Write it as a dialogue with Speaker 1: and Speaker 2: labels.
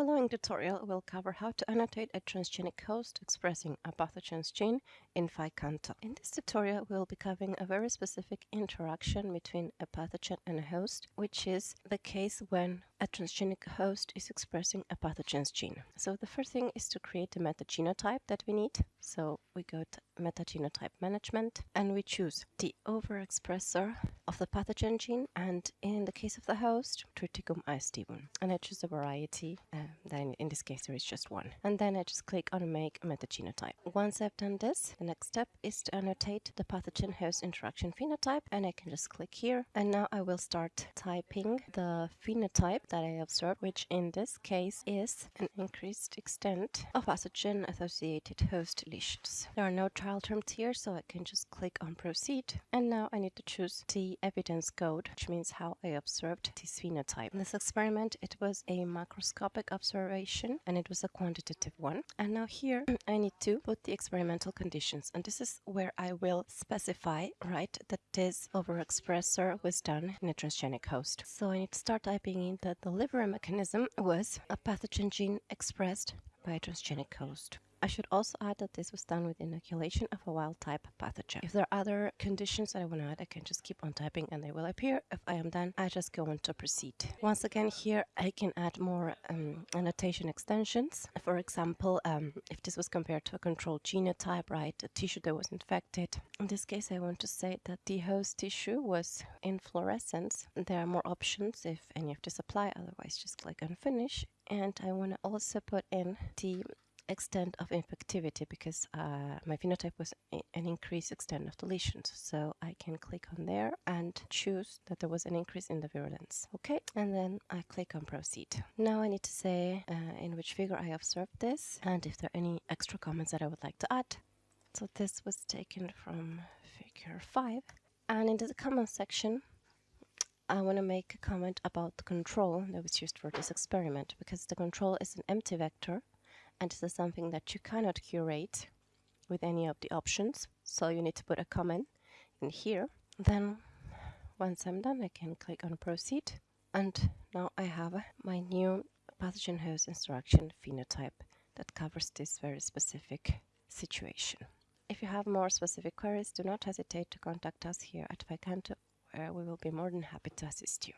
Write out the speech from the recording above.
Speaker 1: following tutorial will cover how to annotate a transgenic host expressing a pathogen's gene in PHI-Canto. In this tutorial, we'll be covering a very specific interaction between a pathogen and a host, which is the case when a transgenic host is expressing a pathogen's gene. So the first thing is to create a metagenotype that we need. So we go to metagenotype management and we choose the overexpressor of the pathogen gene and in the case of the host, Triticum aestivum. And I choose a variety, uh, then in this case there is just one. And then I just click on make metagenotype. Once I've done this, the next step is to annotate the pathogen host interaction phenotype and I can just click here and now I will start typing the phenotype that I observed, which in this case is an increased extent of pathogen associated host lesions. There are no child terms here, so I can just click on proceed. And now I need to choose the evidence code, which means how I observed this phenotype. In this experiment, it was a macroscopic observation and it was a quantitative one. And now here I need to put the experimental conditions. And this is where I will specify, right, that this overexpressor was done in a transgenic host. So I need to start typing in that the delivery mechanism was a pathogen gene expressed by a transgenic host. I should also add that this was done with inoculation of a wild type pathogen. If there are other conditions that I want to add, I can just keep on typing and they will appear. If I am done, I just go on to proceed. Once again, here I can add more um, annotation extensions. For example, um, if this was compared to a controlled genotype, right, a tissue that was infected. In this case, I want to say that the host tissue was inflorescence. There are more options if any of this apply, otherwise just click on finish. And I want to also put in the extent of infectivity because uh, my phenotype was an increased extent of deletions. So I can click on there and choose that there was an increase in the virulence. Okay, and then I click on proceed. Now I need to say uh, in which figure I observed this and if there are any extra comments that I would like to add. So this was taken from figure 5. And in the comment section, I want to make a comment about the control that was used for this experiment because the control is an empty vector and this is something that you cannot curate with any of the options so you need to put a comment in here then once I'm done I can click on proceed and now I have my new pathogen host interaction phenotype that covers this very specific situation. If you have more specific queries, do not hesitate to contact us here at PHI-Canto where we will be more than happy to assist you.